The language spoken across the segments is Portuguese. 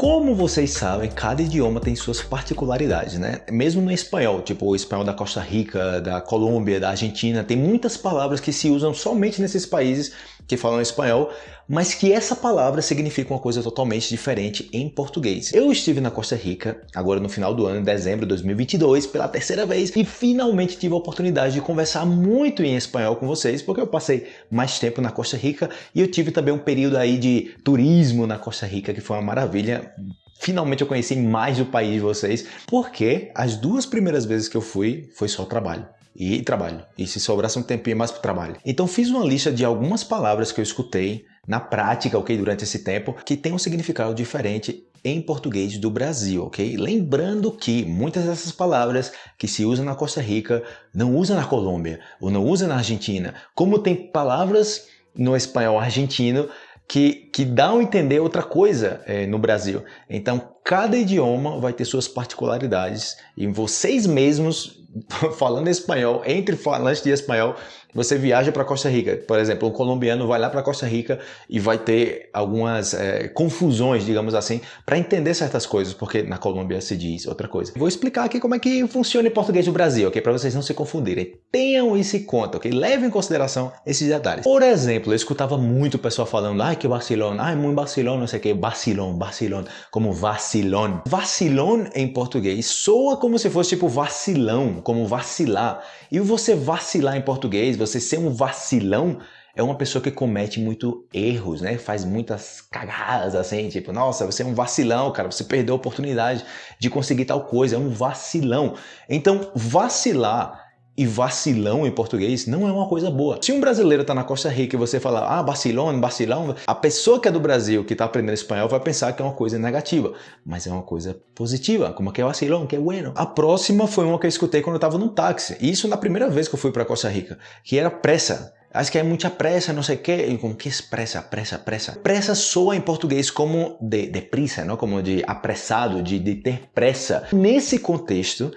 Como vocês sabem, cada idioma tem suas particularidades, né? Mesmo no espanhol, tipo o espanhol da Costa Rica, da Colômbia, da Argentina, tem muitas palavras que se usam somente nesses países que falam espanhol, mas que essa palavra significa uma coisa totalmente diferente em português. Eu estive na Costa Rica, agora no final do ano, em dezembro de 2022, pela terceira vez, e finalmente tive a oportunidade de conversar muito em espanhol com vocês, porque eu passei mais tempo na Costa Rica e eu tive também um período aí de turismo na Costa Rica, que foi uma maravilha finalmente eu conheci mais o país de vocês, porque as duas primeiras vezes que eu fui, foi só trabalho e trabalho. E se sobrasse um tempinho mais para trabalho. Então fiz uma lista de algumas palavras que eu escutei na prática, ok, durante esse tempo, que tem um significado diferente em português do Brasil, ok? Lembrando que muitas dessas palavras que se usam na Costa Rica não usam na Colômbia ou não usam na Argentina, como tem palavras no espanhol argentino que, que dão a entender outra coisa é, no Brasil. Então, cada idioma vai ter suas particularidades e vocês mesmos falando espanhol, entre falantes de espanhol, você viaja para Costa Rica. Por exemplo, um colombiano vai lá para Costa Rica e vai ter algumas é, confusões, digamos assim, para entender certas coisas, porque na Colômbia se diz outra coisa. Vou explicar aqui como é que funciona em português do Brasil, ok? Para vocês não se confundirem. Tenham isso em conta, ok? Levem em consideração esses detalhes. Por exemplo, eu escutava muito o pessoal falando, ai que vacilão, ai muito vacilão, não sei o que, vacilão, vacilão, como vacilão. Vacilão em português soa como se fosse tipo vacilão, como vacilar. E você vacilar em português, você ser um vacilão, é uma pessoa que comete muito erros, né? Faz muitas cagadas assim, tipo, nossa, você é um vacilão, cara, você perdeu a oportunidade de conseguir tal coisa, é um vacilão. Então, vacilar e vacilão em português não é uma coisa boa. Se um brasileiro está na Costa Rica e você fala, ah, vacilão, vacilão, a pessoa que é do Brasil, que está aprendendo espanhol, vai pensar que é uma coisa negativa, mas é uma coisa positiva, como que é vacilão, que é bueno. A próxima foi uma que eu escutei quando eu estava no táxi, isso na primeira vez que eu fui para Costa Rica, que era pressa. Acho que é muita pressa, não sei o quê. como que é pressa, pressa, pressa? Pressa soa em português como de, de prisa, não? como de apressado, de, de ter pressa. Nesse contexto,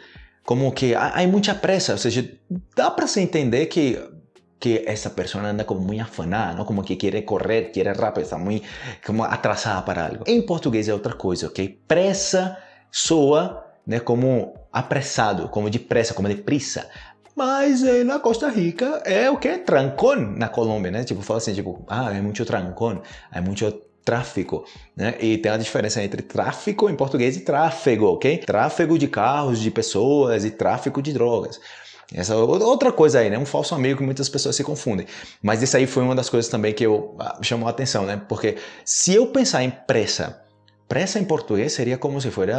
como que há, muita pressa, ou seja, dá para se entender que que essa pessoa anda como muito afanada, não? como que quer correr, quer rápido, está muito como atrasada para algo. Em português é outra coisa, ok? Pressa soa né, como apressado, como de pressa, como de prisa. Mas eh, na Costa Rica é o que? Trancón na Colômbia, né? Tipo, fala assim, tipo, ah, é muito trancón, é muito tráfico, né? E tem a diferença entre tráfico em português e tráfego, ok? Tráfego de carros, de pessoas e tráfico de drogas. Essa é outra coisa aí, né? Um falso amigo que muitas pessoas se confundem. Mas isso aí foi uma das coisas também que eu ah, chamou a atenção, né? Porque se eu pensar em pressa, pressa em português seria como se fosse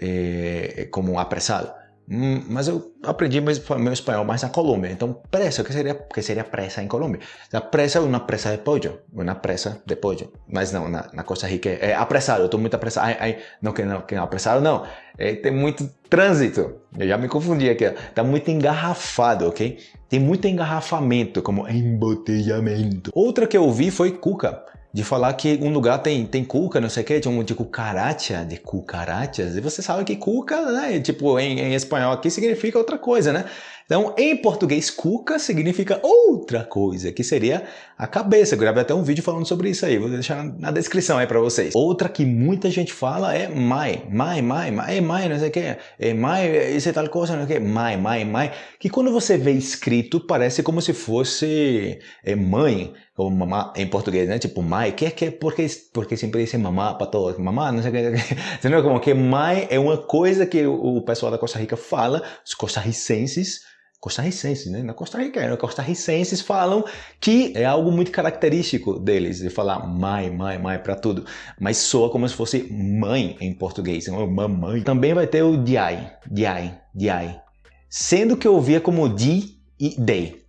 eh, como apressado. Hum, mas eu aprendi meu espanhol mais na Colômbia. Então, pressa, o que seria, que seria pressa em Colômbia? A pressa é uma pressa de pollo, uma pressa de pollo. Mas não, na, na Costa Rica é, é apressado, eu estou muito apressado. Ai, ai, não, que não, que não, apressado não. É, tem muito trânsito. Eu já me confundi aqui. Está muito engarrafado, ok? Tem muito engarrafamento, como embotelhamento. Outra que eu vi foi cuca de falar que um lugar tem, tem cuca, não sei o que, de, um, de cucaracha, de cucarachas, e você sabe que cuca, né, tipo, em, em espanhol aqui significa outra coisa, né? Então, em português, cuca significa outra coisa, que seria a cabeça. Eu gravei até um vídeo falando sobre isso aí, vou deixar na descrição aí para vocês. Outra que muita gente fala é mai, mai, mai, mai, é mai, não sei o que, é mai, isso é tal coisa, não sei o que, mai, mai, mai, que quando você vê escrito parece como se fosse é, mãe, ou mamá em português, né? Tipo mai, que é que porque porque sempre dizem mamá para todos, mamá, não sei o que, entendeu? Como que mai é uma coisa que o pessoal da Costa Rica fala, os costarricenses costarricenses, né? Na Costa Rica, costarricenses falam que é algo muito característico deles, de falar mãe, mãe, mãe para tudo, mas soa como se fosse mãe em português, mamãe. Também vai ter o diai, diai, diai, sendo que eu ouvia como di e dei.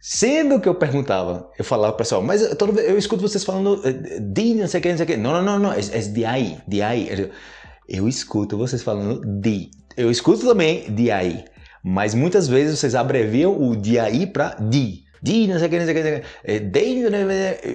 Sendo que eu perguntava, eu falava pessoal, mas eu, eu escuto vocês falando eh, di, não sei o que, não sei o que. Não, não, não, não, é, é diai, diai. Eu escuto vocês falando di. Eu escuto também diai. Mas muitas vezes vocês abreviam o DAI para DI. DI, não sei o que, não sei o que, é, DI,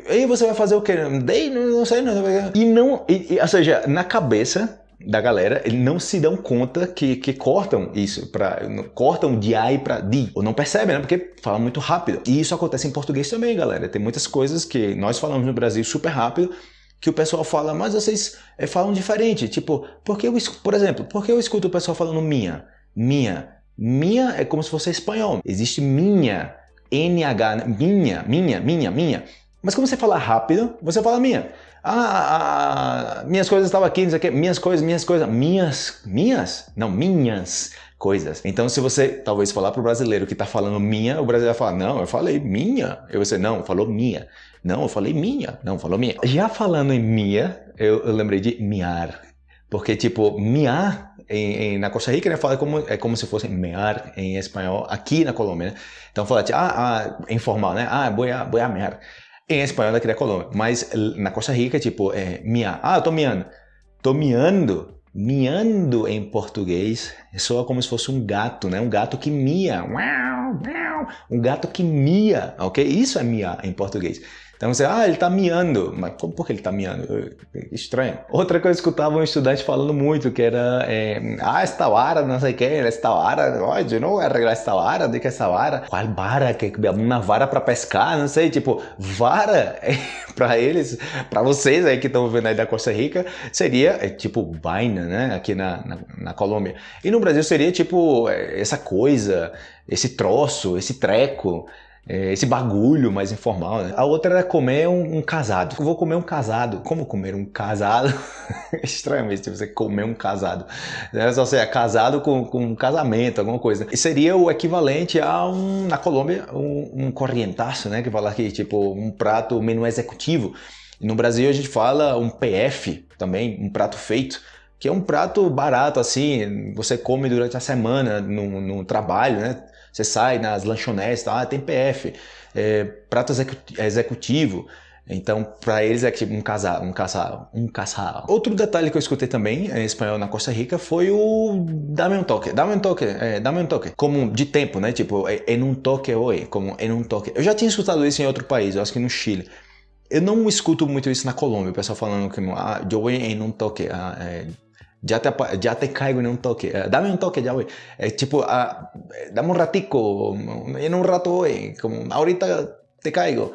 e você vai fazer o que? DI, não sei, não sei E não, e, ou seja, na cabeça da galera, eles não se dão conta que, que cortam isso, pra, cortam de I para D, ou não percebem, né? Porque fala muito rápido. E isso acontece em português também, galera. Tem muitas coisas que nós falamos no Brasil super rápido, que o pessoal fala, mas vocês é, falam diferente. Tipo, porque eu, por exemplo, porque eu escuto o pessoal falando minha, minha. Minha é como se fosse espanhol. Existe minha, NH, minha, minha, minha, minha. Mas como você fala rápido, você fala minha. Ah, ah, minhas coisas estavam aqui, não sei o que. Minhas coisas, minhas coisas. Minhas, minhas? Não, minhas coisas. Então, se você talvez falar para o brasileiro que está falando minha, o brasileiro vai falar, não, eu falei minha. E você, não, falou minha. Não, eu falei minha. Não, falou minha. Já falando em minha, eu, eu lembrei de miar. Porque, tipo, miar em, em, na Costa Rica, né, fala como, é como se fosse mear em espanhol aqui na Colômbia, né? Então fala, tipo, ah, ah, informal, né? Ah, voy a, voy a mear. Em espanhol daqui da Colômbia. Mas na Costa Rica, tipo, é miar. Ah, eu tô miando. Tô miando. Miando em português soa como se fosse um gato, né? Um gato que mia. Um gato que mia, ok? Isso é miar em português. Então você, ah, ele está miando. Mas como, por que ele está miando? Estranho. Outra coisa que eu escutava um estudante falando muito, que era, é, ah, esta vara, não sei o que, esta vara, oh, eu não arreglar esta vara, de que essa vara? Qual vara? Que, uma vara para pescar, não sei, tipo, vara, para eles, para vocês aí que estão vendo aí da Costa Rica, seria é, tipo vaina, né, aqui na, na, na Colômbia. E no Brasil seria tipo é, essa coisa, esse troço, esse treco, é, esse bagulho mais informal. Né? A outra era comer um, um, casado. Eu vou comer um casado. Como comer um casado? Estranho mesmo tipo, você comer um casado. É só ser casado com, com um casamento, alguma coisa. E seria o equivalente a um, na Colômbia, um, um corrientaço, né? Que fala aqui, tipo, um prato menu executivo. No Brasil a gente fala um PF também, um prato feito que é um prato barato assim, você come durante a semana no, no trabalho, né? Você sai nas lanchonetes, tá? ah, tem PF, é, prato executivo. Então, para eles é tipo um casal, um casal, um casal. Outro detalhe que eu escutei também em espanhol na Costa Rica foi o dame um toque, dame um toque, é, dame um toque. Como de tempo, né? Tipo, em um toque oi, como em um toque. Eu já tinha escutado isso em outro país, eu acho que no Chile. Eu não escuto muito isso na Colômbia, o pessoal falando que ah, eu vou toque, ah, é, já te, já te caigo em um toque. Uh, dame um toque já, güey. É tipo, uh, dame um ratico, em um rato, güey. Como, ahorita te caigo.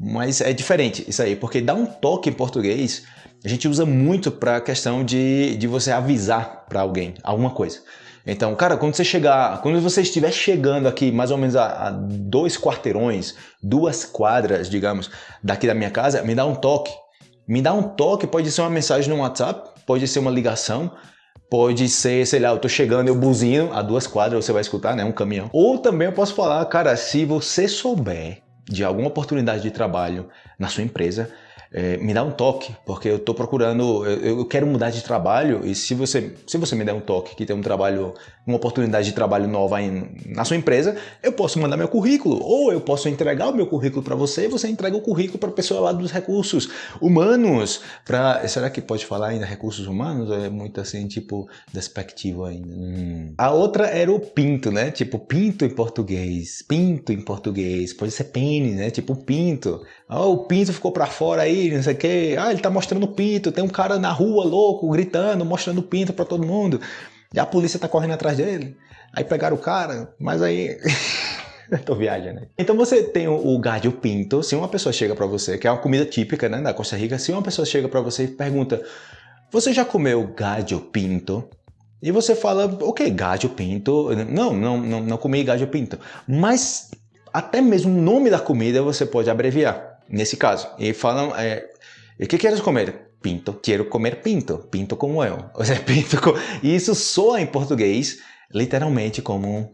Mas é diferente isso aí, porque dar um toque em português, a gente usa muito para a questão de, de você avisar para alguém alguma coisa. Então, cara, quando você chegar, quando você estiver chegando aqui mais ou menos a, a dois quarteirões, duas quadras, digamos, daqui da minha casa, me dá um toque. Me dá um toque, pode ser uma mensagem no WhatsApp, pode ser uma ligação, pode ser, sei lá, eu tô chegando, eu buzinho, a duas quadras você vai escutar, né, um caminhão. Ou também eu posso falar, cara, se você souber de alguma oportunidade de trabalho na sua empresa, é, me dá um toque, porque eu estou procurando, eu, eu, quero mudar de trabalho e se você, se você me der um toque que tem um trabalho, uma oportunidade de trabalho nova em, na sua empresa, eu posso mandar meu currículo ou eu posso entregar o meu currículo para você e você entrega o currículo para a pessoa lá dos recursos humanos. Pra, será que pode falar ainda recursos humanos? É muito assim, tipo, despectivo ainda? Hum. A outra era o pinto, né? Tipo, pinto em português, pinto em português, pode ser pênis, né? Tipo, pinto. Oh, o pinto ficou para fora aí, não sei o que. Ah, ele tá mostrando o pinto. Tem um cara na rua louco, gritando, mostrando o pinto para todo mundo. E a polícia tá correndo atrás dele. Aí pegaram o cara, mas aí. Tô viajando. Né? Então você tem o, o pinto. Se uma pessoa chega para você, que é uma comida típica né, da Costa Rica, se uma pessoa chega para você e pergunta: Você já comeu galho pinto? E você fala, ok, galho pinto. Não, não, não, não comi galho pinto. Mas até mesmo o nome da comida você pode abreviar nesse caso. E falam, é, o que queres comer? Pinto. Quero comer pinto. Pinto como eu. Ou seja, pinto com... E isso soa em português literalmente como...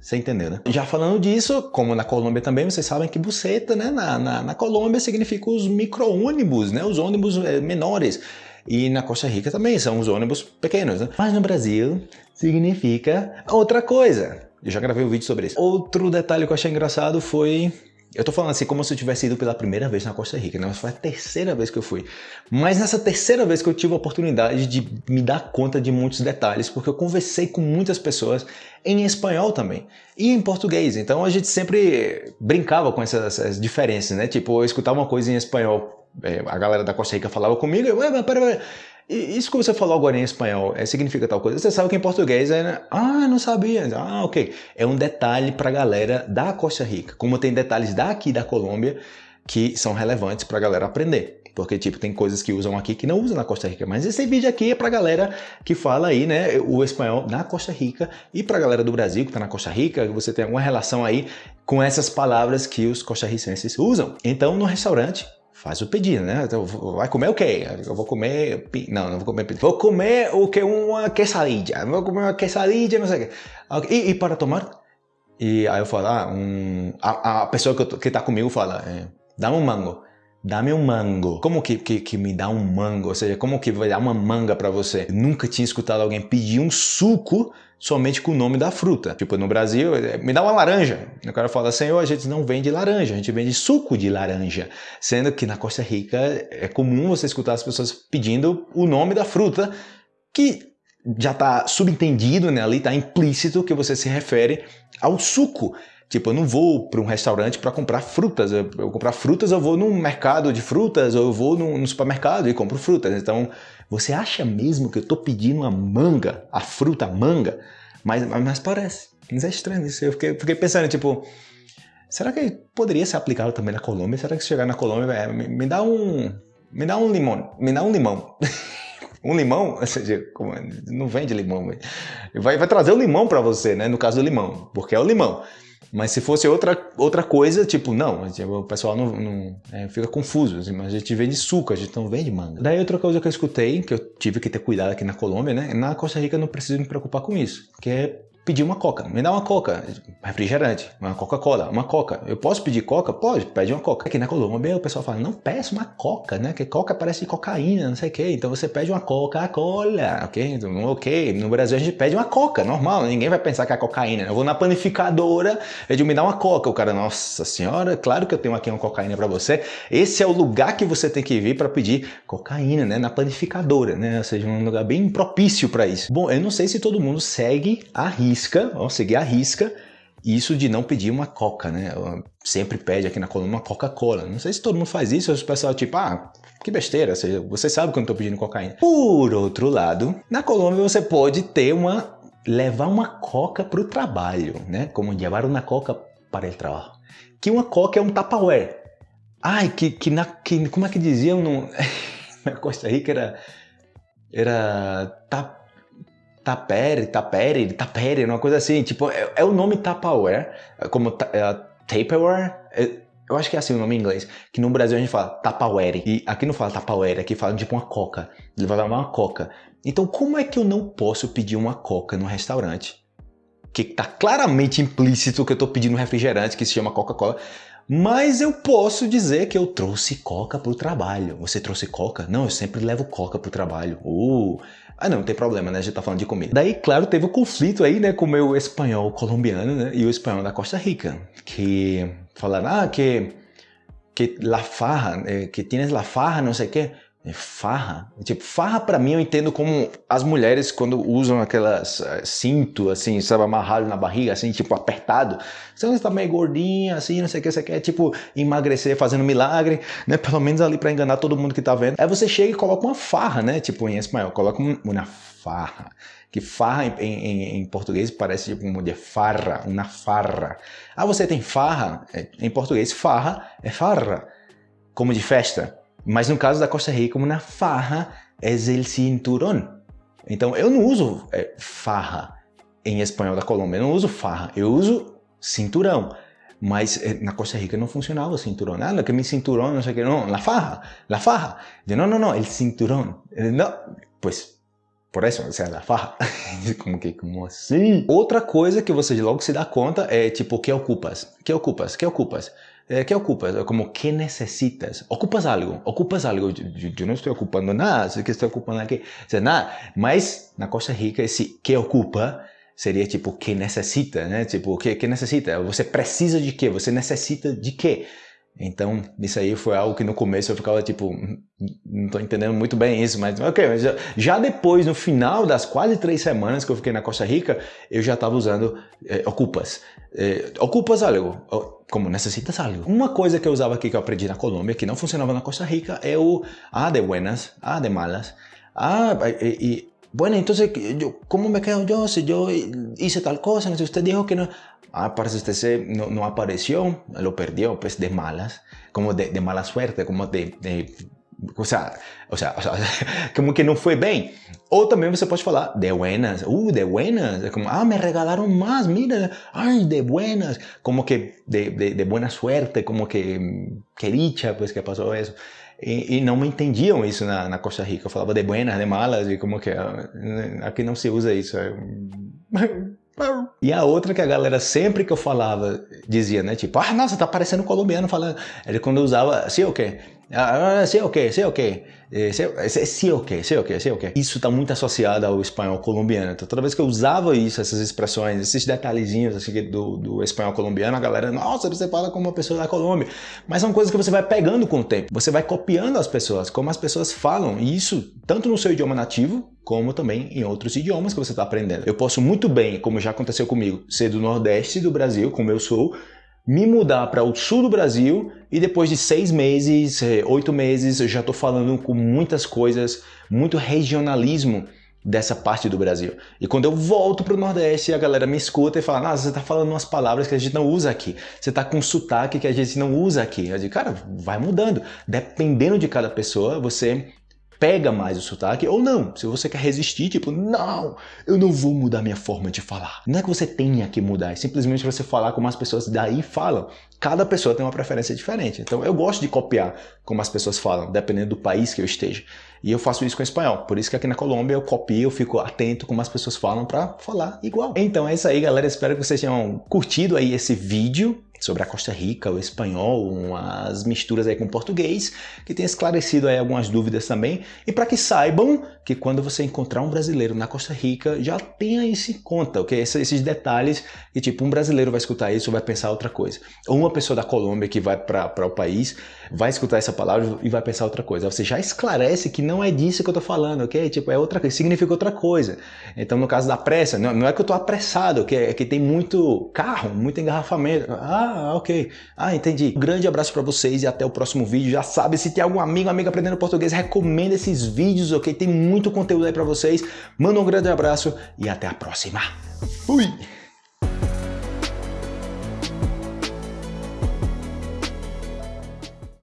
Você entendeu, né? Já falando disso, como na Colômbia também, vocês sabem que buceta, né? Na, na, na Colômbia significa os micro-ônibus, né? Os ônibus é, menores. E na Costa Rica também são os ônibus pequenos, né? Mas no Brasil significa outra coisa. Eu já gravei um vídeo sobre isso. Outro detalhe que eu achei engraçado foi eu tô falando assim como se eu tivesse ido pela primeira vez na Costa Rica, né? Foi a terceira vez que eu fui. Mas nessa terceira vez que eu tive a oportunidade de me dar conta de muitos detalhes, porque eu conversei com muitas pessoas em espanhol também e em português. Então a gente sempre brincava com essas, essas diferenças, né? Tipo, eu escutava uma coisa em espanhol, é, a galera da Costa Rica falava comigo, eu, pera, pera, isso que você falou agora em espanhol é, significa tal coisa. Você sabe que em português é. Né? Ah, não sabia. Ah, ok. É um detalhe para a galera da Costa Rica. Como tem detalhes daqui da Colômbia que são relevantes para a galera aprender. porque tipo tem coisas que usam aqui que não usam na Costa Rica, mas esse vídeo aqui é pra galera que fala aí, né, o espanhol na Costa Rica e pra galera do Brasil que tá na Costa Rica, você tem alguma relação aí com essas palavras que os costarricenses usam. Então no restaurante faz o pedido, né? Então, vai comer o quê? Eu vou comer... Não, não vou comer Vou comer o que? Uma quesadilla. Vou comer uma quesadilla, não sei o quê. E, e para tomar? E aí eu falo, ah, um... a, a pessoa que, que tá comigo fala, é, dá um mango. Dá-me um mango. Como que, que, que, me dá um mango? Ou seja, como que vai dar uma manga para você? Eu nunca tinha escutado alguém pedir um suco somente com o nome da fruta. Tipo, no Brasil, é, me dá uma laranja. O cara fala, senhor, a gente não vende laranja, a gente vende suco de laranja. Sendo que na Costa Rica é comum você escutar as pessoas pedindo o nome da fruta, que já está subentendido, né? ali está implícito que você se refere ao suco. Tipo, eu não vou para um restaurante para comprar frutas. Eu, eu comprar frutas, eu vou num mercado de frutas, ou eu vou no, no supermercado e compro frutas. Então, você acha mesmo que eu estou pedindo uma manga, a fruta manga? Mas, mas parece. Mas é estranho isso. Eu fiquei, fiquei pensando, tipo, será que poderia ser aplicado também na Colômbia? Será que se chegar na Colômbia, é, me, me, dá um. Me dá um limão. Me dá um limão. um limão, ou seja, como, não vende limão, vai, vai trazer o limão para você, né? No caso do limão, porque é o limão. Mas se fosse outra, outra coisa, tipo, não, o pessoal não, não é, fica confuso, assim, mas a gente vende suco, a gente não vende manga. Daí outra coisa que eu escutei, que eu tive que ter cuidado aqui na Colômbia, né? Na Costa Rica eu não preciso me preocupar com isso, que é pedir uma coca. Me dá uma coca, refrigerante, uma Coca-Cola, uma coca. Eu posso pedir coca? Pode, pede uma coca. Aqui na Colômbia o pessoal fala, não peça uma coca, né? Que coca parece cocaína, não sei o quê. Então você pede uma Coca-Cola, ok? Então, ok. No Brasil a gente pede uma coca, normal. Ninguém vai pensar que é cocaína. Eu vou na panificadora, eu digo, me dá uma coca. O cara, nossa senhora, claro que eu tenho aqui uma cocaína para você. Esse é o lugar que você tem que vir para pedir cocaína, né? Na panificadora, né? Ou seja, um lugar bem propício para isso. Bom, eu não sei se todo mundo segue a risca, ó, seguir a risca, isso de não pedir uma coca, né? Sempre pede aqui na Colômbia uma Coca-Cola. Não sei se todo mundo faz isso, o pessoal tipo, ah, que besteira, você sabe quando eu tô pedindo cocaína. Por outro lado, na Colômbia você pode ter uma levar uma coca para o trabalho, né? Como levar uma coca para o trabalho. Que uma coca é um Tupperware. Ai, que, que, na, que como é que diziam no, na Costa Rica era era tap, Tapere, Tapere, Tapere, uma coisa assim, tipo, é, é o nome Tupperware, como é, Tupperware, é, eu acho que é assim o nome em inglês, que no Brasil a gente fala Tupperware, e aqui não fala Tupperware, aqui fala tipo uma coca, ele vai levar uma coca. Então como é que eu não posso pedir uma coca no restaurante? Que tá claramente implícito que eu tô pedindo um refrigerante que se chama Coca-Cola, mas eu posso dizer que eu trouxe coca para o trabalho. Você trouxe coca? Não, eu sempre levo coca para o trabalho. Uh, ah, não, não tem problema, né? A gente tá falando de comida. Daí, claro, teve o um conflito aí, né, com o meu espanhol colombiano, né, e o espanhol da Costa Rica, que falaram, ah, que, que la farra, eh, que tienes la farra, não sei o quê. É farra? Tipo, farra para mim eu entendo como as mulheres quando usam aquelas uh, cinto, assim, sabe, amarrado na barriga, assim, tipo, apertado. Você está meio gordinha, assim, não sei o que, você quer, tipo, emagrecer fazendo milagre, né? Pelo menos ali para enganar todo mundo que tá vendo. Aí você chega e coloca uma farra, né? Tipo, em espanhol, coloca uma farra. Que farra em, em, em português parece tipo uma de farra, uma farra. Ah, você tem farra? É, em português, farra é farra, como de festa. Mas no caso da Costa Rica, na farra, é el cinturón. Então eu não uso é, farra em espanhol da Colômbia, eu não uso farra, eu uso cinturão. Mas é, na Costa Rica não funcionava o cinturão. Ah, que mi cinturón, não sei o que, não, la farra, la farra. Eu, não, não, não, el cinturón. Não, pues por isso, você é da farra. como que, como assim? Outra coisa que você logo se dá conta é tipo, que ocupas? Que ocupas? Que ocupas? Eh, ¿Qué ocupas? Como, ¿qué necesitas? ¿Ocupas algo? ¿Ocupas algo? Yo, yo no estoy ocupando nada, sé que estoy ocupando sea, nada. Mas, na Costa Rica, esse que ocupa seria tipo, que necessita, né? Tipo, que, que necessita? Você precisa de quê? Você necessita de quê? Então, isso aí foi algo que no começo eu ficava tipo, não estou entendendo muito bem isso, mas ok. Mas já, depois, no final das quase três semanas que eu fiquei na Costa Rica, eu já estava usando eh, ocupas. Eh, ocupas algo, como necessitas algo. Uma coisa que eu usava aqui que eu aprendi na Colômbia, que não funcionava na Costa Rica, é o ah de buenas, ah de malas. Ah, e bueno, entonces, ¿cómo me quedo yo si yo hice tal cosa? Si usted dijo que no... Ah, parece usted no, no, apareció, lo perdió, pues de malas, como de, de mala suerte, como de, de, ou seja, ou seja, como que não foi bem. Ou também você pode falar de buenas, uh, de buenas, como, ah, me regalaram mais, mira, ay, de buenas, como que de, de, de buena suerte, como que, que dicha, pues que passou isso. E, e, não entendiam isso na, na, Costa Rica. Eu falava de buenas, de malas, e como que ah, aqui não se usa isso. É e a outra que a galera sempre que eu falava dizia, né? Tipo, ah, nossa, tá parecendo colombiano falando. Ele quando eu usava, sim o quê? Ah, o quê? Sim o quê? Sim o quê? Sim o quê? Sim o quê? Isso está muito associado ao espanhol colombiano. Então toda vez que eu usava isso, essas expressões, esses detalhezinhos assim, do, do espanhol colombiano, a galera, nossa, você fala como uma pessoa da Colômbia. Mas são coisas que você vai pegando com o tempo. Você vai copiando as pessoas, como as pessoas falam. E isso, tanto no seu idioma nativo, como também em outros idiomas que você está aprendendo. Eu posso muito bem, como já aconteceu comigo, ser do Nordeste do Brasil, como eu sou, me mudar para o sul do Brasil e depois de seis meses, eh, oito meses, já estou falando com muitas coisas, muito regionalismo dessa parte do Brasil. E quando eu volto para o Nordeste, a galera me escuta e fala, nossa, você está falando umas palavras que a gente não usa aqui. Você está com sotaque que a gente não usa aqui. Eu digo, cara, vai mudando. Dependendo de cada pessoa, você pega mais o sotaque ou não. Se você quer resistir, tipo, não, eu não vou mudar minha forma de falar. Não é que você tenha que mudar, é simplesmente você falar como as pessoas daí falam. Cada pessoa tem uma preferência diferente. Então eu gosto de copiar como as pessoas falam, dependendo do país que eu esteja. E eu faço isso com espanhol. Por isso que aqui na Colômbia eu copio, eu fico atento como as pessoas falam para falar igual. Então é isso aí, galera. Espero que vocês tenham curtido aí esse vídeo sobre a Costa Rica, o espanhol, umas misturas aí com o português, que tenha esclarecido aí algumas dúvidas também. E para que saibam que quando você encontrar um brasileiro na Costa Rica, já tenha isso em conta, ok? Esses detalhes que tipo, um brasileiro vai escutar isso vai pensar outra coisa. Ou uma pessoa da Colômbia que vai para o país vai escutar essa palavra e vai pensar outra coisa. Você já esclarece que não é disso que eu tô falando, ok? Tipo, é outra coisa, significa outra coisa. Então, no caso da pressa, não, não é que eu tô apressado, ok? É que tem muito carro, muito engarrafamento. Ah, ok. Ah, entendi. Um grande abraço para vocês e até o próximo vídeo. Já sabe, se tem algum amigo, amiga aprendendo português, recomenda esses vídeos, ok? Tem muito conteúdo aí para vocês. Manda um grande abraço e até a próxima. Fui!